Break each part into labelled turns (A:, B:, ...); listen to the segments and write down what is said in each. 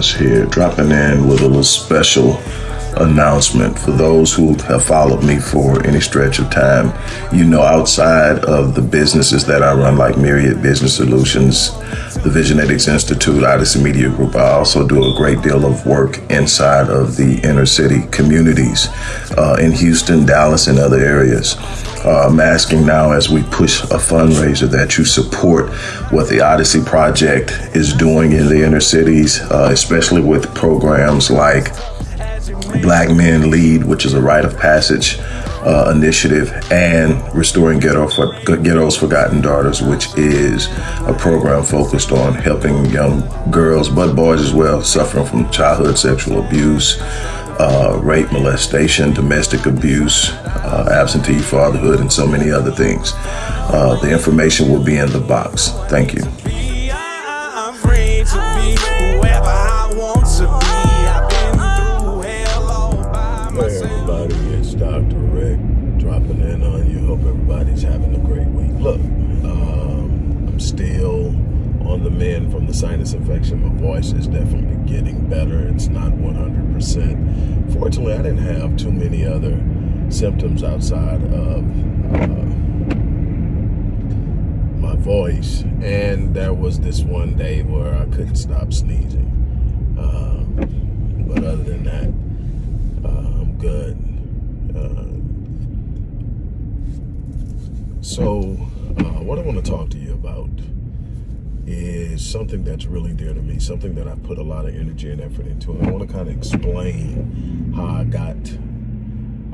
A: Wallace here, dropping in with a little special announcement for those who have followed me for any stretch of time. You know, outside of the businesses that I run, like Myriad Business Solutions, the Visionetics Institute, Odyssey Media Group, I also do a great deal of work inside of the inner city communities uh, in Houston, Dallas, and other areas. Uh, I'm asking now as we push a fundraiser that you support what the Odyssey Project is doing in the inner cities, uh, especially with programs like Black Men Lead, which is a rite of passage uh, initiative, and Restoring Ghetto for, Ghetto's Forgotten Daughters, which is a program focused on helping young girls, but boys as well, suffering from childhood sexual abuse, uh, rape, molestation, domestic abuse, uh, absentee fatherhood, and so many other things. Uh, the information will be in the box. Thank you.
B: From the sinus infection. My voice is definitely getting better. It's not 100%. Fortunately, I didn't have too many other symptoms outside of uh, my voice. And there was this one day where I couldn't stop sneezing. Uh, but other than that, uh, I'm good. Uh, so, uh, what I want to talk to you about is something that's really dear to me, something that I put a lot of energy and effort into. And I want to kind of explain how I got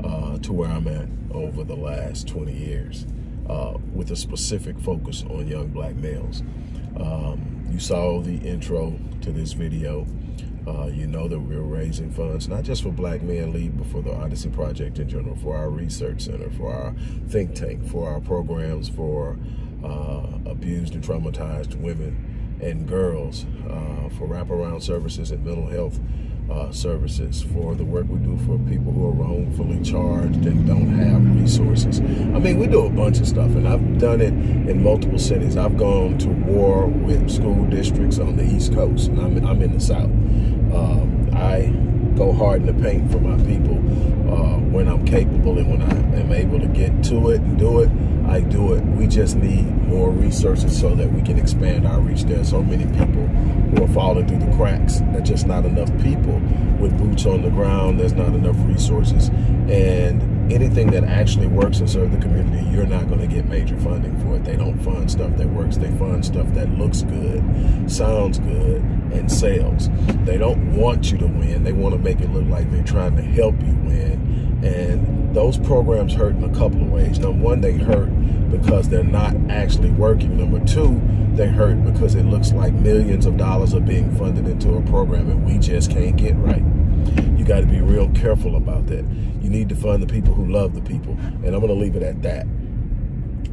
B: uh, to where I'm at over the last 20 years uh, with a specific focus on young black males. Um, you saw the intro to this video. Uh, you know that we're raising funds, not just for Black Men Lead, but for the Odyssey Project in general, for our research center, for our think tank, for our programs, for uh, abused and traumatized women and girls, uh, for wraparound services and mental health uh, services, for the work we do for people who are wrongfully charged and don't have resources. I mean, we do a bunch of stuff, and I've done it in multiple cities. I've gone to war with school districts on the East Coast, and I'm, I'm in the South. Um, I go hard in the paint for my people uh, when I'm capable and when I am able to get to it and do it. I do it. We just need more resources so that we can expand our reach. There are so many people who are falling through the cracks. There's just not enough people with boots on the ground. There's not enough resources. And anything that actually works and serve the community, you're not going to get major funding for it. They don't fund stuff that works. They fund stuff that looks good, sounds good, and sells. They don't want you to win. They want to make it look like they're trying to help you win. And those programs hurt in a couple of ways. Number one, they hurt because they're not actually working. Number two, they hurt because it looks like millions of dollars are being funded into a program and we just can't get right. You got to be real careful about that. You need to fund the people who love the people. And I'm going to leave it at that.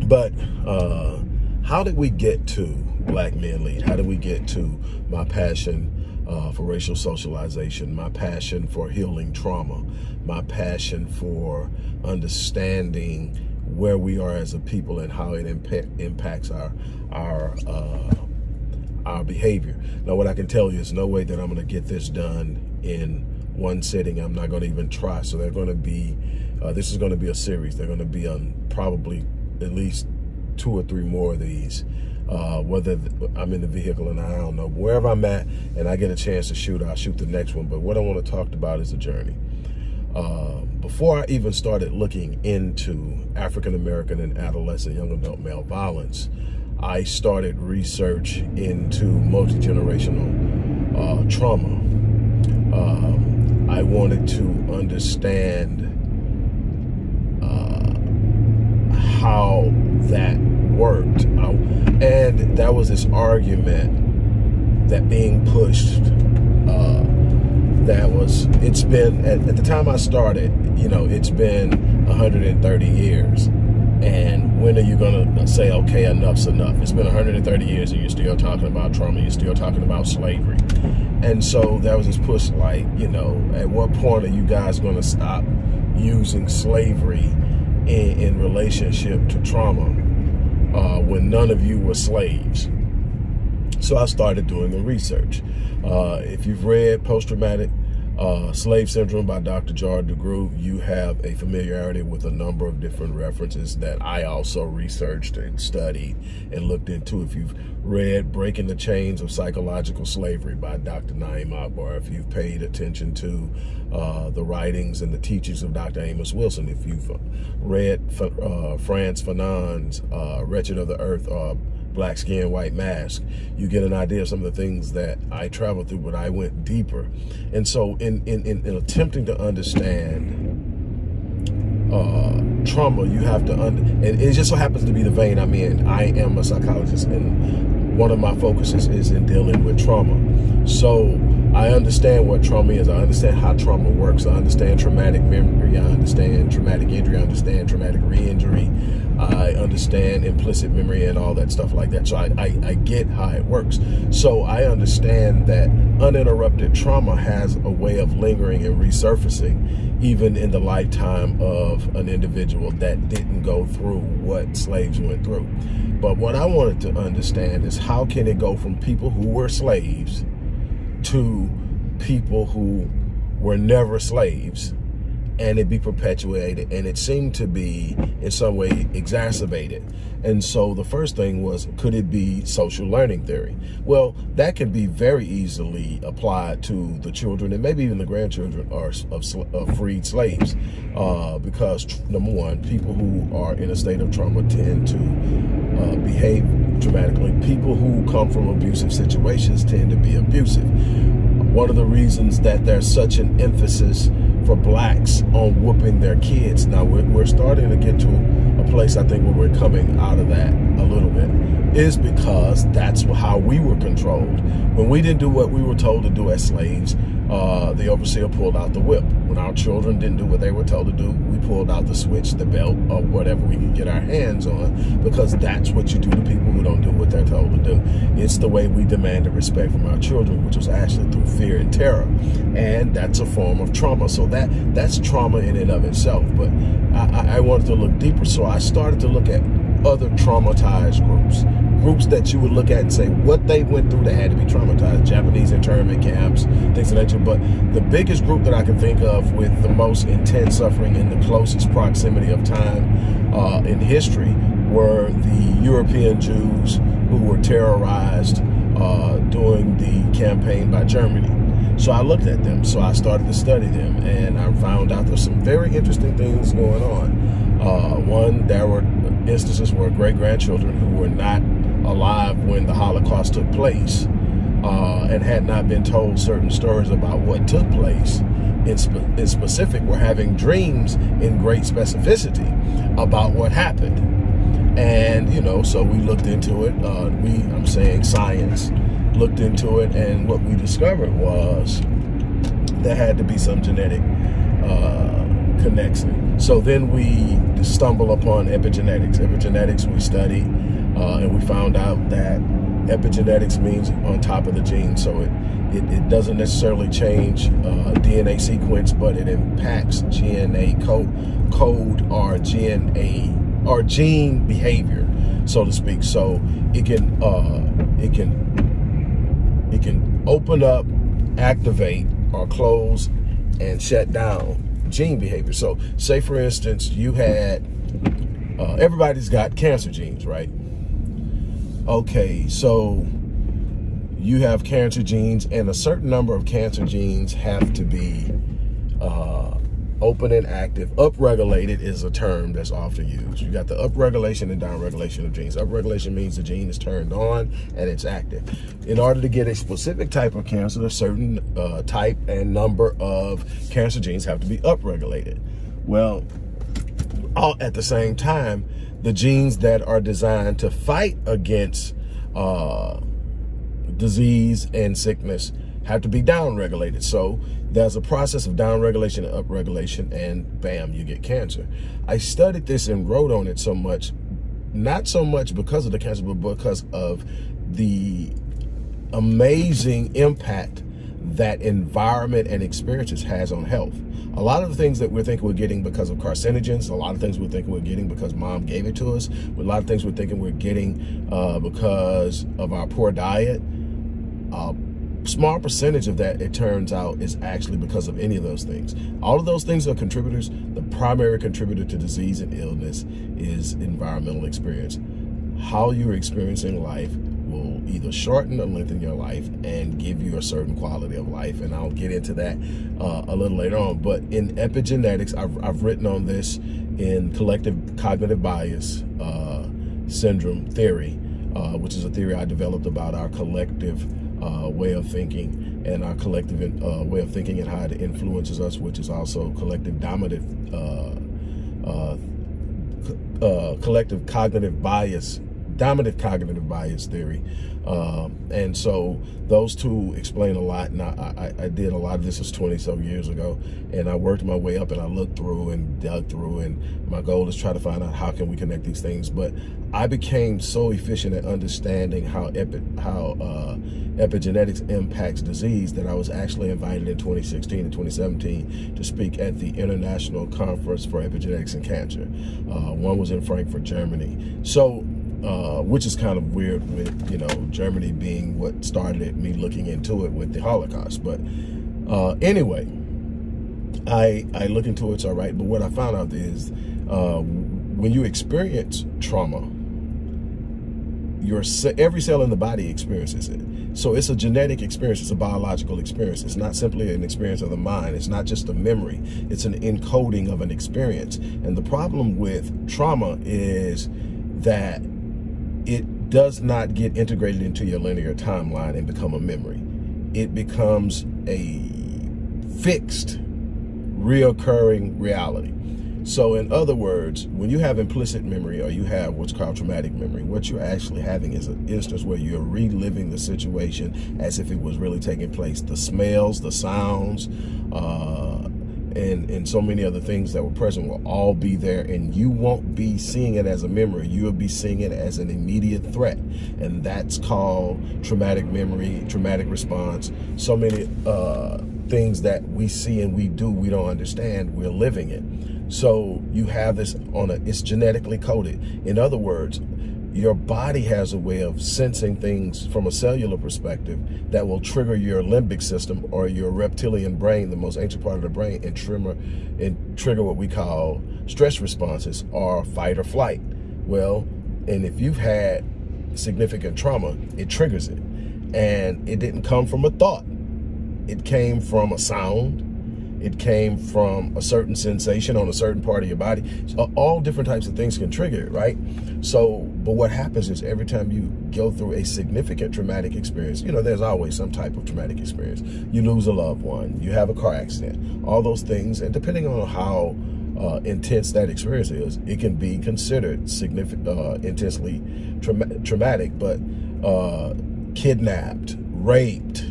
B: But uh, how did we get to Black Men Lead? How did we get to my passion uh, for racial socialization, my passion for healing trauma, my passion for understanding where we are as a people and how it impacts our our uh, our behavior. Now, what I can tell you is no way that I'm going to get this done in one sitting. I'm not going to even try. So they're going to be, uh, this is going to be a series. They're going to be on probably at least two or three more of these. Uh, whether I'm in the vehicle and I don't know, wherever I'm at and I get a chance to shoot, I'll shoot the next one. But what I want to talk about is the journey. Uh, before I even started looking into African-American and adolescent young adult male violence, I started research into multi-generational uh, trauma. Um, I wanted to understand uh, how that worked. And that was this argument that being pushed uh, that was, it's been, at, at the time I started, you know, it's been 130 years. And when are you going to say, okay, enough's enough? It's been 130 years and you're still talking about trauma. You're still talking about slavery. And so that was this push like, you know, at what point are you guys going to stop using slavery in, in relationship to trauma uh, when none of you were slaves? So I started doing the research. Uh, if you've read Post-Traumatic uh, Slave Syndrome by Dr. Joy DeGruy, you have a familiarity with a number of different references that I also researched and studied and looked into. If you've read Breaking the Chains of Psychological Slavery by Dr. Na'im Akbar, if you've paid attention to uh, the writings and the teachings of Dr. Amos Wilson, if you've read uh, Frantz Fanon's uh, Wretched of the Earth, uh, black skin, white mask, you get an idea of some of the things that I traveled through, but I went deeper. And so in, in, in, in attempting to understand uh, trauma, you have to, under. and it just so happens to be the vein I'm in. I am a psychologist and one of my focuses is in dealing with trauma. So I understand what trauma is. I understand how trauma works. I understand traumatic memory. I understand traumatic injury. I understand traumatic re-injury. I understand implicit memory and all that stuff like that. So I, I, I, get how it works. So I understand that uninterrupted trauma has a way of lingering and resurfacing even in the lifetime of an individual that didn't go through what slaves went through. But what I wanted to understand is how can it go from people who were slaves to people who were never slaves and it be perpetuated and it seemed to be in some way exacerbated. And so the first thing was could it be social learning theory? Well that can be very easily applied to the children and maybe even the grandchildren are of, of freed slaves uh, because number one people who are in a state of trauma tend to uh, behave dramatically. People who come from abusive situations tend to be abusive. One of the reasons that there's such an emphasis for blacks on whooping their kids. Now, we're, we're starting to get to a place, I think, where we're coming out of that a little bit, is because that's how we were controlled. When we didn't do what we were told to do as slaves, uh, the overseer pulled out the whip. When our children didn't do what they were told to do, we pulled out the switch, the belt, or whatever we could get our hands on, because that's what you do to people who don't do what they're told to do. It's the way we demanded respect from our children, which was actually through fear and terror. And that's a form of trauma. So that that's trauma in and of itself. But I, I wanted to look deeper, so I started to look at other traumatized groups groups that you would look at and say what they went through that had to be traumatized, Japanese internment camps, things of that nature. But the biggest group that I can think of with the most intense suffering in the closest proximity of time uh, in history were the European Jews who were terrorized uh, during the campaign by Germany. So I looked at them. So I started to study them and I found out there's some very interesting things going on. Uh, one, there were instances where great-grandchildren who were not alive when the Holocaust took place uh, and had not been told certain stories about what took place in, spe in specific were having dreams in great specificity about what happened. And, you know, so we looked into it. Uh, we, I'm saying science, looked into it. And what we discovered was there had to be some genetic uh, connection. So then we stumble upon epigenetics. Epigenetics we studied uh, and we found out that epigenetics means on top of the gene. So it, it, it doesn't necessarily change uh, DNA sequence, but it impacts DNA code, code or DNA or gene behavior, so to speak. So it can uh, it can it can open up, activate, or close and shut down gene behavior. So say for instance, you had uh, everybody's got cancer genes, right? okay, so you have cancer genes and a certain number of cancer genes have to be uh, open and active. Upregulated is a term that's often used. You got the upregulation and downregulation of genes. Upregulation means the gene is turned on and it's active. In order to get a specific type of cancer, a certain uh, type and number of cancer genes have to be upregulated. Well, all at the same time, the genes that are designed to fight against uh, disease and sickness have to be downregulated. So there's a process of downregulation and upregulation and bam, you get cancer. I studied this and wrote on it so much, not so much because of the cancer, but because of the amazing impact that environment and experiences has on health. A lot of the things that we're thinking we're getting because of carcinogens, a lot of things we're thinking we're getting because mom gave it to us, a lot of things we're thinking we're getting uh, because of our poor diet. Uh, small percentage of that, it turns out, is actually because of any of those things. All of those things are contributors. The primary contributor to disease and illness is environmental experience. How you're experiencing life will either shorten or lengthen your life and give you a certain quality of life. And I'll get into that uh, a little later on. But in epigenetics, I've, I've written on this in collective cognitive bias uh, syndrome theory, uh, which is a theory I developed about our collective uh, way of thinking and our collective uh, way of thinking and how it influences us, which is also collective dominative, uh, uh, uh, collective cognitive bias, dominant cognitive bias theory. Um, and so those two explain a lot. And I, I, I did a lot of this was 20 some years ago. And I worked my way up and I looked through and dug through. And my goal is try to find out how can we connect these things. But I became so efficient at understanding how, epi how uh, epigenetics impacts disease that I was actually invited in 2016 and 2017 to speak at the International Conference for Epigenetics and Cancer. Uh, one was in Frankfurt, Germany. So uh, which is kind of weird with, you know, Germany being what started me looking into it with the Holocaust. But uh, anyway, I, I look into it, it's all right. But what I found out is uh, when you experience trauma, your every cell in the body experiences it. So it's a genetic experience. It's a biological experience. It's not simply an experience of the mind. It's not just a memory. It's an encoding of an experience. And the problem with trauma is that it does not get integrated into your linear timeline and become a memory. It becomes a fixed, reoccurring reality. So in other words, when you have implicit memory or you have what's called traumatic memory, what you're actually having is an instance where you're reliving the situation as if it was really taking place. The smells, the sounds, uh, and, and so many other things that were present will all be there and you won't be seeing it as a memory. You will be seeing it as an immediate threat. And that's called traumatic memory, traumatic response. So many uh, things that we see and we do, we don't understand, we're living it. So you have this on a, it's genetically coded. In other words, your body has a way of sensing things from a cellular perspective that will trigger your limbic system or your reptilian brain, the most ancient part of the brain, and, trigger, and trigger what we call stress responses or fight or flight. Well, and if you've had significant trauma, it triggers it. And it didn't come from a thought. It came from a sound, it came from a certain sensation on a certain part of your body. So all different types of things can trigger it, right? So, but what happens is every time you go through a significant traumatic experience, you know, there's always some type of traumatic experience. You lose a loved one, you have a car accident, all those things. And depending on how uh, intense that experience is, it can be considered significant, uh, intensely tra traumatic, but uh, kidnapped, raped,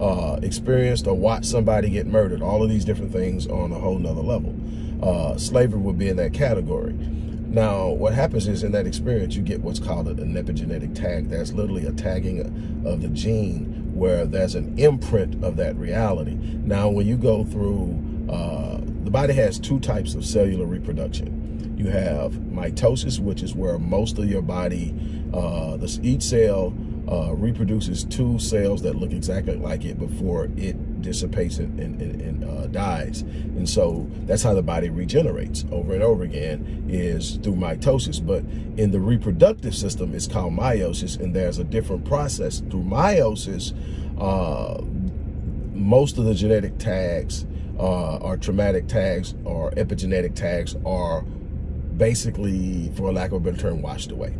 B: uh, experienced or watched somebody get murdered, all of these different things on a whole nother level. Uh, slavery would be in that category. Now, what happens is in that experience, you get what's called an epigenetic tag. That's literally a tagging of the gene where there's an imprint of that reality. Now, when you go through, uh, the body has two types of cellular reproduction. You have mitosis, which is where most of your body, uh, this, each cell uh, reproduces two cells that look exactly like it before it dissipates and, and, and, uh, dies. And so that's how the body regenerates over and over again is through mitosis. But in the reproductive system, it's called meiosis, and there's a different process. Through meiosis, uh, most of the genetic tags uh, or traumatic tags or epigenetic tags are basically, for lack of a better term, washed away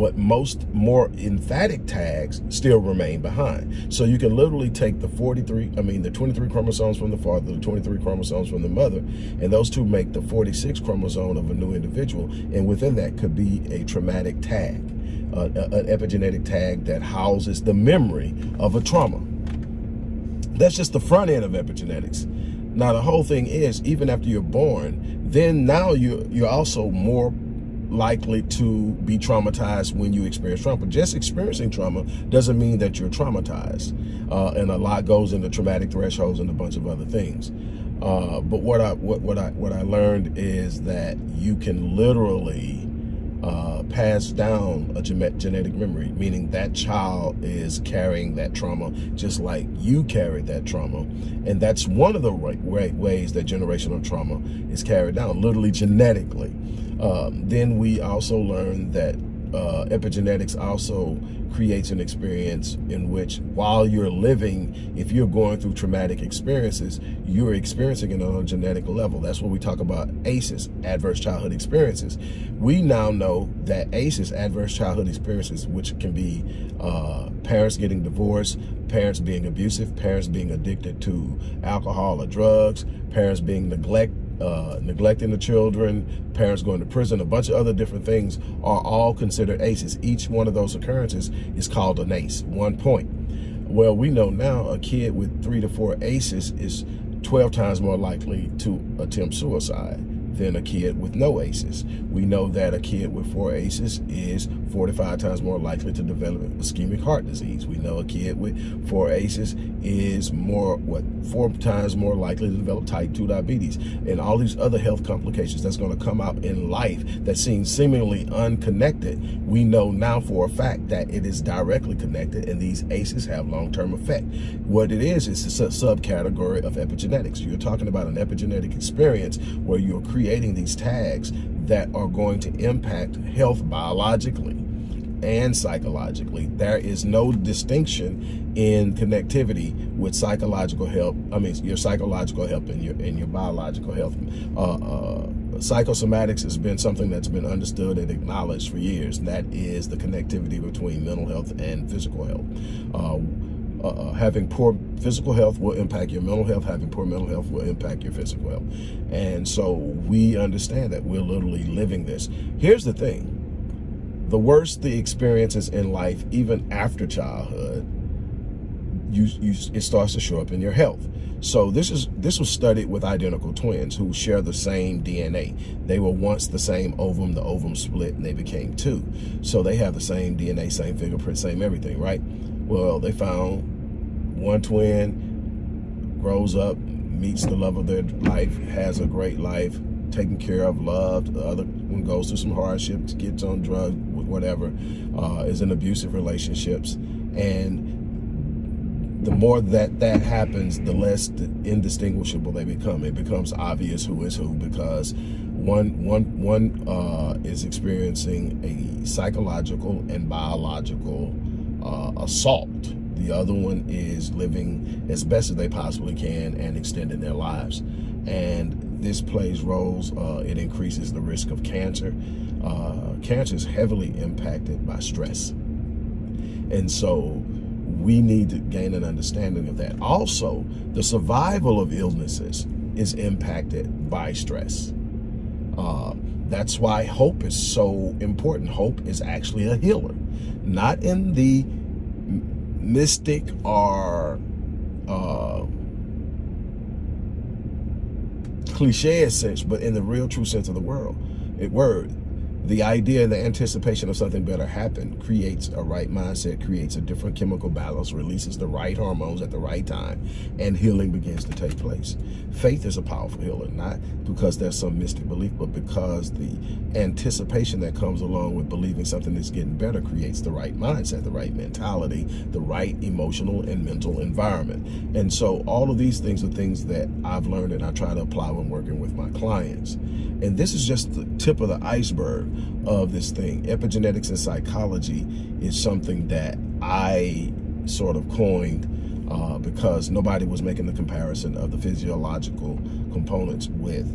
B: but most more emphatic tags still remain behind. So you can literally take the 43, I mean, the 23 chromosomes from the father, the 23 chromosomes from the mother, and those two make the 46 chromosome of a new individual. And within that could be a traumatic tag, an epigenetic tag that houses the memory of a trauma. That's just the front end of epigenetics. Now, the whole thing is, even after you're born, then now you, you're also more likely to be traumatized when you experience trauma. Just experiencing trauma doesn't mean that you're traumatized. Uh, and a lot goes into traumatic thresholds and a bunch of other things. Uh, but what I what what I what I learned is that you can literally uh, pass down a genetic memory, meaning that child is carrying that trauma just like you carried that trauma. And that's one of the right, right ways that generational trauma is carried down, literally genetically. Um, then we also learned that uh, epigenetics also creates an experience in which while you're living, if you're going through traumatic experiences, you're experiencing it on a genetic level. That's what we talk about ACEs, adverse childhood experiences. We now know that ACEs, adverse childhood experiences, which can be uh, parents getting divorced, parents being abusive, parents being addicted to alcohol or drugs, parents being neglected uh, neglecting the children, parents going to prison, a bunch of other different things are all considered ACEs. Each one of those occurrences is called an ACE, one point. Well, we know now a kid with three to four ACEs is 12 times more likely to attempt suicide than a kid with no ACEs. We know that a kid with four ACEs is 45 times more likely to develop ischemic heart disease. We know a kid with four ACEs is more, what, four times more likely to develop type 2 diabetes and all these other health complications that's going to come out in life that seem seemingly unconnected. We know now for a fact that it is directly connected and these ACEs have long-term effect. What it is, is a subcategory of epigenetics. You're talking about an epigenetic experience where you're creating these tags that are going to impact health biologically and psychologically. There is no distinction in connectivity with psychological health. I mean, your psychological health and your and your biological health. Uh, uh, psychosomatics has been something that's been understood and acknowledged for years. And that is the connectivity between mental health and physical health. Uh, uh, uh, having poor physical health will impact your mental health. Having poor mental health will impact your physical health. And so we understand that we're literally living this. Here's the thing the worse the experiences in life, even after childhood, you, you, it starts to show up in your health. So this is this was studied with identical twins who share the same DNA. They were once the same ovum, the ovum split and they became two. So they have the same DNA, same fingerprint, same everything, right? Well, they found one twin grows up, meets the love of their life, has a great life, taken care of, loved. The other one goes through some hardships, gets on drugs, whatever, uh, is in abusive relationships. And the more that that happens, the less indistinguishable they become. It becomes obvious who is who because one, one, one uh, is experiencing a psychological and biological uh, assault. The other one is living as best as they possibly can and extending their lives. And this plays roles. Uh, it increases the risk of cancer. Uh, cancer is heavily impacted by stress. And so we need to gain an understanding of that. Also, the survival of illnesses is impacted by stress. Uh, that's why hope is so important. Hope is actually a healer, not in the mystic or uh, cliche sense, but in the real true sense of the world, it word the idea the anticipation of something better happen creates a right mindset, creates a different chemical balance, releases the right hormones at the right time, and healing begins to take place. Faith is a powerful healer, not because there's some mystic belief, but because the anticipation that comes along with believing something is getting better creates the right mindset, the right mentality, the right emotional and mental environment. And so all of these things are things that I've learned and I try to apply when working with my clients. And this is just the tip of the iceberg of this thing. Epigenetics and psychology is something that I sort of coined uh, because nobody was making the comparison of the physiological components with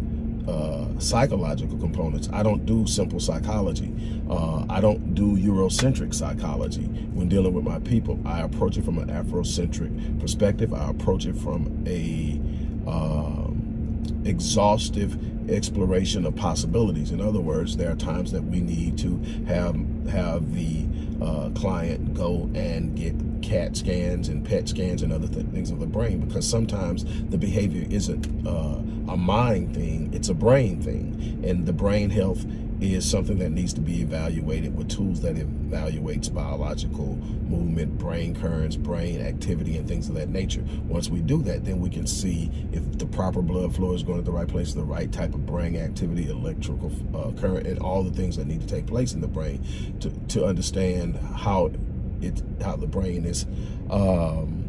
B: uh, psychological components. I don't do simple psychology. Uh, I don't do Eurocentric psychology when dealing with my people. I approach it from an Afrocentric perspective. I approach it from a um, exhaustive exploration of possibilities. In other words, there are times that we need to have have the uh, client go and get CAT scans and PET scans and other th things of the brain because sometimes the behavior isn't uh, a mind thing, it's a brain thing. And the brain health is something that needs to be evaluated with tools that evaluates biological movement, brain currents, brain activity, and things of that nature. Once we do that, then we can see if the proper blood flow is going to the right place, the right type of brain activity, electrical uh, current, and all the things that need to take place in the brain to, to understand how it how the brain is um,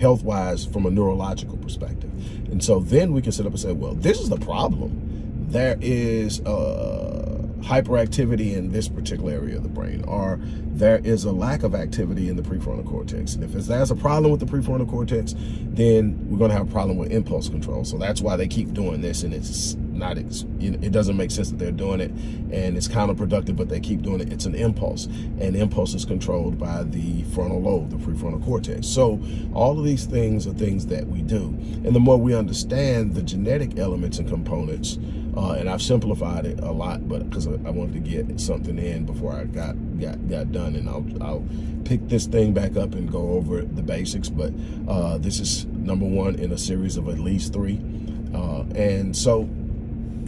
B: health-wise from a neurological perspective. And so then we can sit up and say, well, this is the problem there is uh, hyperactivity in this particular area of the brain, or there is a lack of activity in the prefrontal cortex. And if there's a problem with the prefrontal cortex, then we're going to have a problem with impulse control. So that's why they keep doing this, and it's not, it doesn't make sense that they're doing it, and it's counterproductive, but they keep doing it. It's an impulse, and impulse is controlled by the frontal lobe, the prefrontal cortex. So all of these things are things that we do. And the more we understand the genetic elements and components, uh, and I've simplified it a lot, but because I, I, wanted to get something in before I got got got done, and I'll I'll pick this thing back up and go over the basics. But uh, this is number one in a series of at least three, uh, and so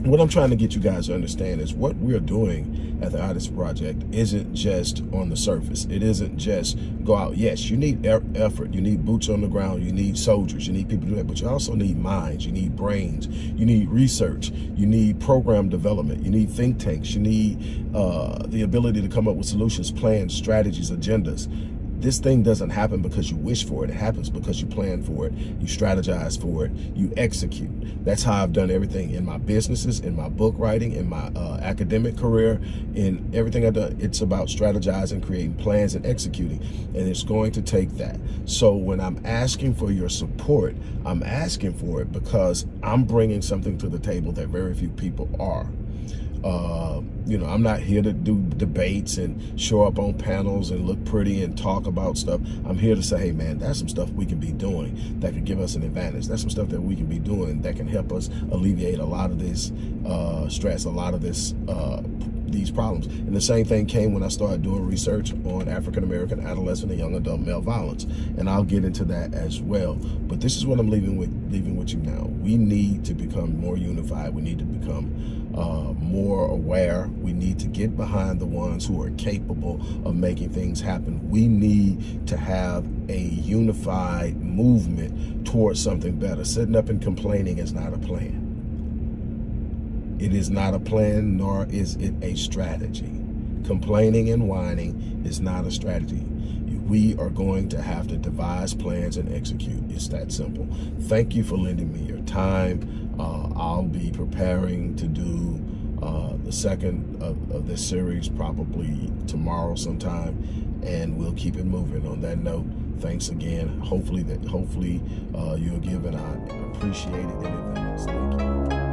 B: what I'm trying to get you guys to understand is what we're doing at the Odyssey Project isn't just on the surface. It isn't just go out. Yes, you need effort. You need boots on the ground. You need soldiers. You need people to do that. But you also need minds. You need brains. You need research. You need program development. You need think tanks. You need uh, the ability to come up with solutions, plans, strategies, agendas this thing doesn't happen because you wish for it. It happens because you plan for it, you strategize for it, you execute. That's how I've done everything in my businesses, in my book writing, in my uh, academic career, in everything I've done. It's about strategizing, creating plans, and executing. And it's going to take that. So when I'm asking for your support, I'm asking for it because I'm bringing something to the table that very few people are. Uh, you know, I'm not here to do debates and show up on panels and look pretty and talk about stuff. I'm here to say, hey, man, that's some stuff we can be doing that could give us an advantage. That's some stuff that we can be doing that can help us alleviate a lot of this uh, stress, a lot of this uh, these problems. And the same thing came when I started doing research on African-American adolescent and young adult male violence. And I'll get into that as well. But this is what I'm leaving with leaving with you now. We need to become more unified. We need to become uh, more aware. We need to get behind the ones who are capable of making things happen. We need to have a unified movement towards something better. Sitting up and complaining is not a plan. It is not a plan, nor is it a strategy. Complaining and whining is not a strategy. We are going to have to devise plans and execute. It's that simple. Thank you for lending me your time. Uh, I'll be preparing to do uh, the second of, of, this series probably tomorrow sometime, and we'll keep it moving. On that note, thanks again. Hopefully that hopefully uh, you'll give, and I appreciate it in advance. Thank you.